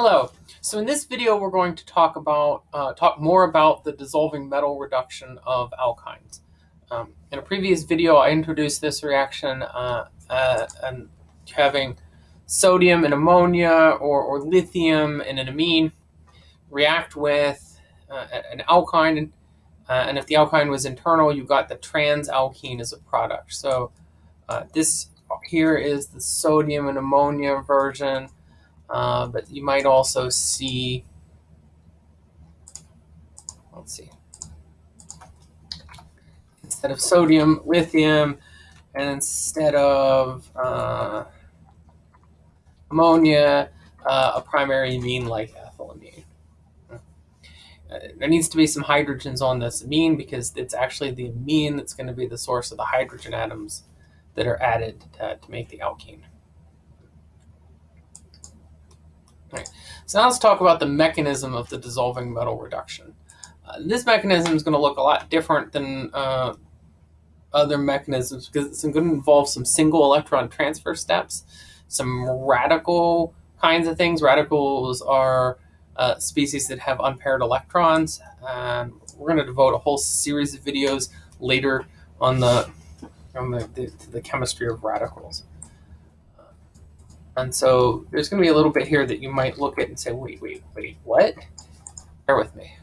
Hello. So in this video, we're going to talk about uh, talk more about the dissolving metal reduction of alkynes. Um, in a previous video, I introduced this reaction uh, uh, and having sodium and ammonia or, or lithium and an amine react with uh, an alkyne, uh, and if the alkyne was internal, you got the transalkene as a product. So uh, this here is the sodium and ammonia version. Uh, but you might also see, let's see, instead of sodium, lithium, and instead of uh, ammonia, uh, a primary amine like ethylamine. There needs to be some hydrogens on this amine because it's actually the amine that's going to be the source of the hydrogen atoms that are added to, to make the alkene. So now let's talk about the mechanism of the dissolving metal reduction. Uh, this mechanism is going to look a lot different than uh, other mechanisms because it's going to involve some single electron transfer steps, some radical kinds of things. Radicals are uh, species that have unpaired electrons, and we're going to devote a whole series of videos later on the on the, the, the chemistry of radicals. And so there's going to be a little bit here that you might look at and say, wait, wait, wait, what? Bear with me.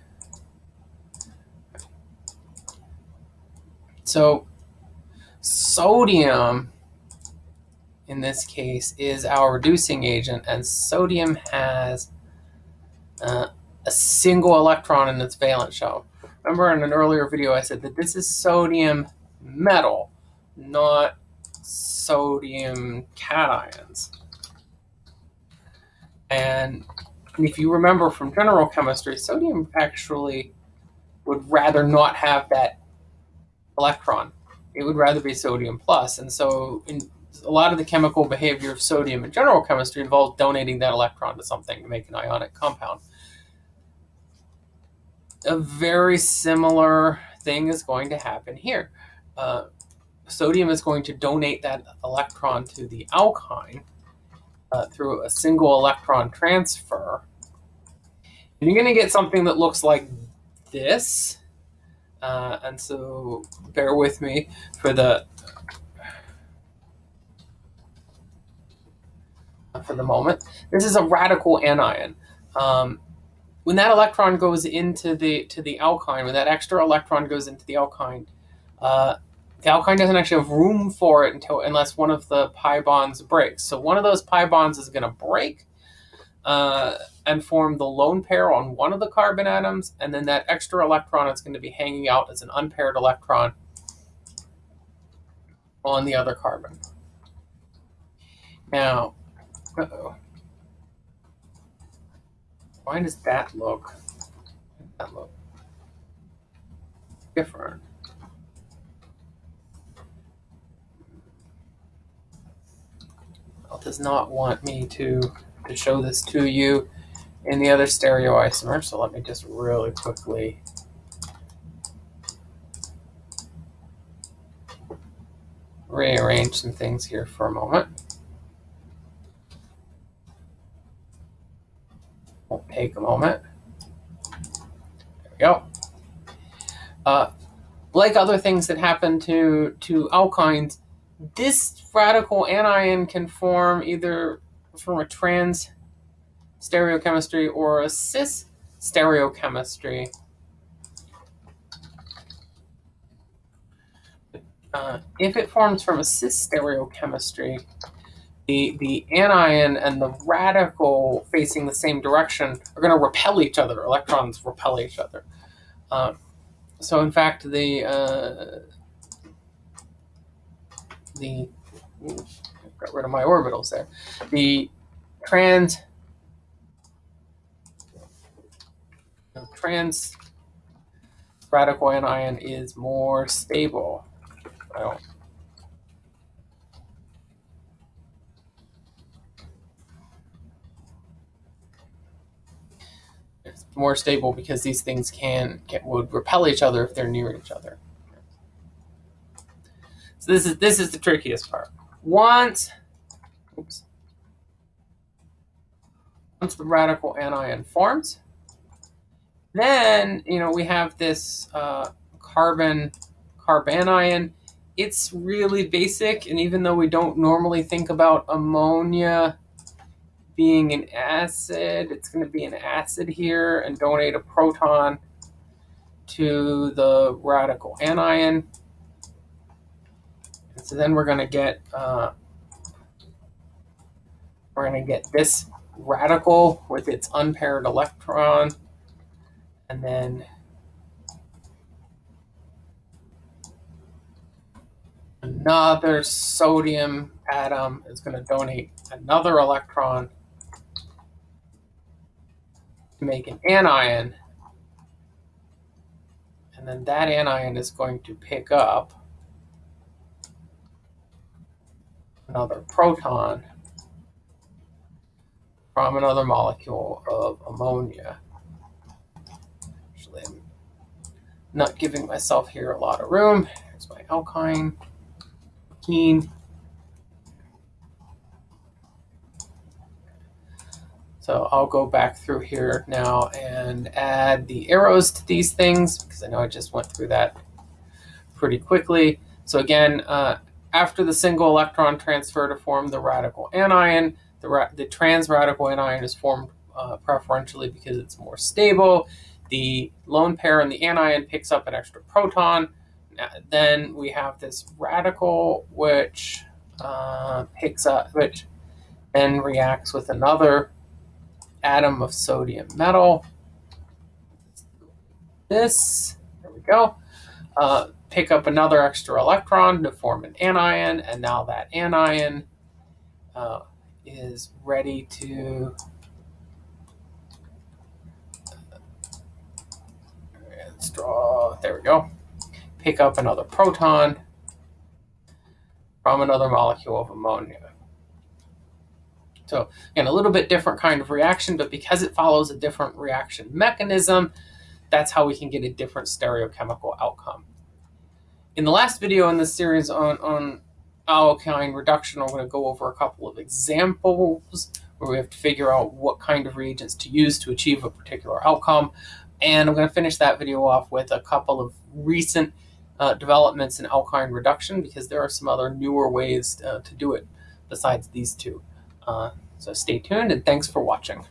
So sodium, in this case, is our reducing agent, and sodium has uh, a single electron in its valence shell. Remember in an earlier video I said that this is sodium metal, not sodium cations. And if you remember from general chemistry, sodium actually would rather not have that electron. It would rather be sodium plus. And so in a lot of the chemical behavior of sodium in general chemistry involves donating that electron to something to make an ionic compound. A very similar thing is going to happen here. Uh, sodium is going to donate that electron to the alkyne, uh, through a single electron transfer. And you're going to get something that looks like this. Uh, and so bear with me for the for the moment. This is a radical anion. Um, when that electron goes into the to the alkyne, when that extra electron goes into the alkyne, uh, the alkyne doesn't actually have room for it until unless one of the pi bonds breaks. So one of those pi bonds is going to break uh, and form the lone pair on one of the carbon atoms, and then that extra electron is going to be hanging out as an unpaired electron on the other carbon. Now, uh oh Why does that look? That look different. Does not want me to, to show this to you in the other stereoisomer. So let me just really quickly rearrange some things here for a moment. Won't take a moment. There we go. Uh, like other things that happen to, to alkynes, this radical anion can form either from a trans stereochemistry or a cis stereochemistry. Uh, if it forms from a cis stereochemistry, the, the anion and the radical facing the same direction are going to repel each other. Electrons repel each other. Uh, so in fact, the uh, the got rid of my orbitals there. The trans trans radical anion is more stable. It's more stable because these things can, can would repel each other if they're near each other. So this is this is the trickiest part. Once, oops, once the radical anion forms, then, you know, we have this uh, carbon carbanion. It's really basic, and even though we don't normally think about ammonia being an acid, it's going to be an acid here and donate a proton to the radical anion. So then we're going to get uh, we're going to get this radical with its unpaired electron, and then another sodium atom is going to donate another electron to make an anion. And then that anion is going to pick up another proton from another molecule of ammonia. Actually, I'm not giving myself here a lot of room. Here's my alkyne. So I'll go back through here now and add the arrows to these things because I know I just went through that pretty quickly. So again, uh, after the single electron transfer to form the radical anion, the, ra the trans radical anion is formed uh, preferentially because it's more stable. The lone pair in the anion picks up an extra proton. Then we have this radical which uh, picks up, which then reacts with another atom of sodium metal. This, there we go. Uh, pick up another extra electron to form an anion, and now that anion uh, is ready to let's draw, there we go, pick up another proton from another molecule of ammonia. So again, a little bit different kind of reaction, but because it follows a different reaction mechanism, that's how we can get a different stereochemical outcome. In the last video in this series on, on alkyne reduction, I'm going to go over a couple of examples where we have to figure out what kind of reagents to use to achieve a particular outcome. And I'm going to finish that video off with a couple of recent uh, developments in alkyne reduction because there are some other newer ways uh, to do it besides these two. Uh, so stay tuned and thanks for watching.